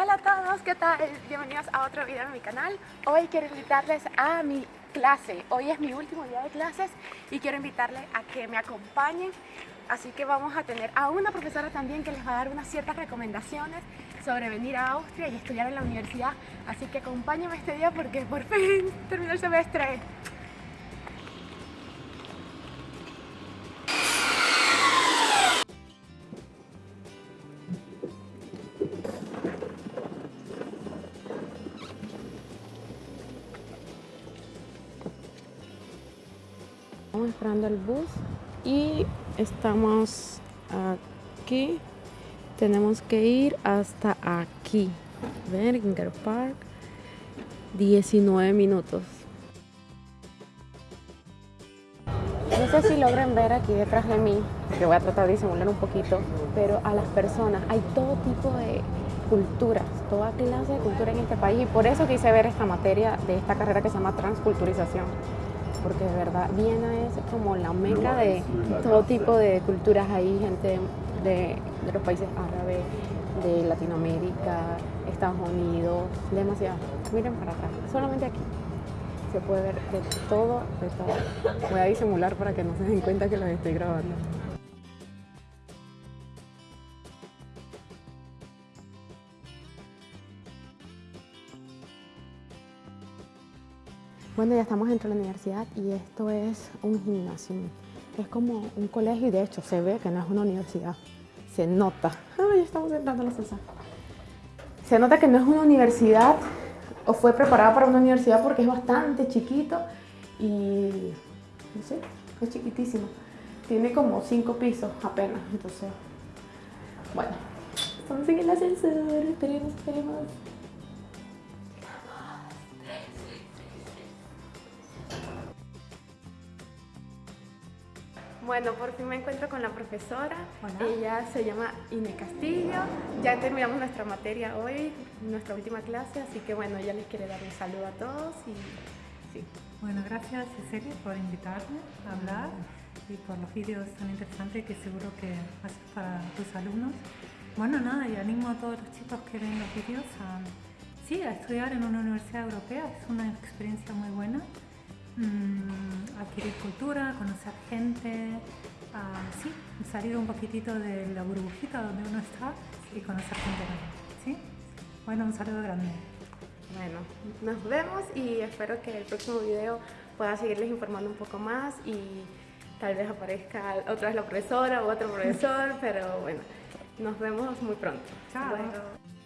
Hola a todos, ¿qué tal? Bienvenidos a otro video en mi canal. Hoy quiero invitarles a mi clase. Hoy es mi último día de clases y quiero invitarles a que me acompañen. Así que vamos a tener a una profesora también que les va a dar unas ciertas recomendaciones sobre venir a Austria y estudiar en la universidad. Así que acompáñenme este día porque por fin terminó el semestre. Estamos esperando el bus y estamos aquí. Tenemos que ir hasta aquí. Berginger Park. 19 minutos. No sé si logran ver aquí detrás de mí, que voy a tratar de disimular un poquito, pero a las personas hay todo tipo de culturas, toda clase de cultura en este país y por eso quise ver esta materia de esta carrera que se llama transculturización porque de verdad Viena es como la meca de todo tipo de culturas. Hay gente de, los países árabes, de Latinoamérica, Estados Unidos, demasiado. Miren para atrás, solamente aquí se puede ver de todo, de todo. Voy a disimular para que no se den cuenta que los estoy grabando. Bueno, ya estamos dentro de la universidad y esto es un gimnasio. Es como un colegio y de hecho se ve que no es una universidad. Se nota. Ay, estamos entrando a la salsa. Se nota que no es una universidad o fue preparada para una universidad porque es bastante chiquito y no sé, es chiquitísimo. Tiene como cinco pisos apenas, entonces, bueno, estamos en el ascensor, esperemos, esperemos. Bueno, por fin me encuentro con la profesora. Ella se llama Ine Castillo. Ya terminamos nuestra materia hoy, nuestra última clase, así que bueno, ella les quiere dar un saludo a todos y sí. Bueno, gracias Cecilia por invitarme a hablar y por los vídeos tan interesantes que seguro que haces para tus alumnos. Bueno, nada, y animo a todos los chicos que ven los vídeos a, sí, a estudiar en una universidad europea. Es una experiencia muy buena. Mm, adquirir cultura, conocer gente, uh, sí, salir un poquitito de la burbujita donde uno está y conocer gente nueva, ¿sí? Bueno, un saludo grande. Bueno, nos vemos y espero que el próximo video pueda seguirles informando un poco más y tal vez aparezca otra vez la profesora o otro profesor, pero bueno, nos vemos muy pronto. Chao.